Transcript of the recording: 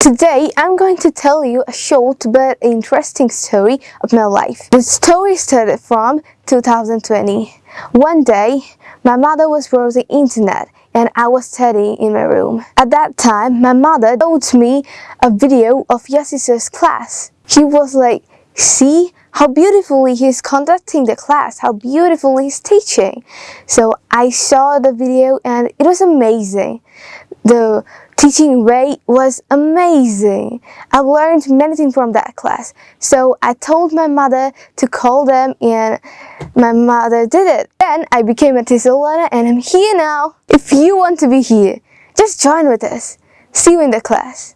Today, I'm going to tell you a short but interesting story of my life. The story started from 2020. One day, my mother was browsing the internet and I was studying in my room. At that time, my mother showed me a video of Yassis's class. He was like, see how beautifully he's conducting the class, how beautifully he's teaching. So I saw the video and it was amazing. The teaching way was amazing. I learned many things from that class. So I told my mother to call them and my mother did it. Then I became a TESOL learner and I'm here now. If you want to be here, just join with us. See you in the class.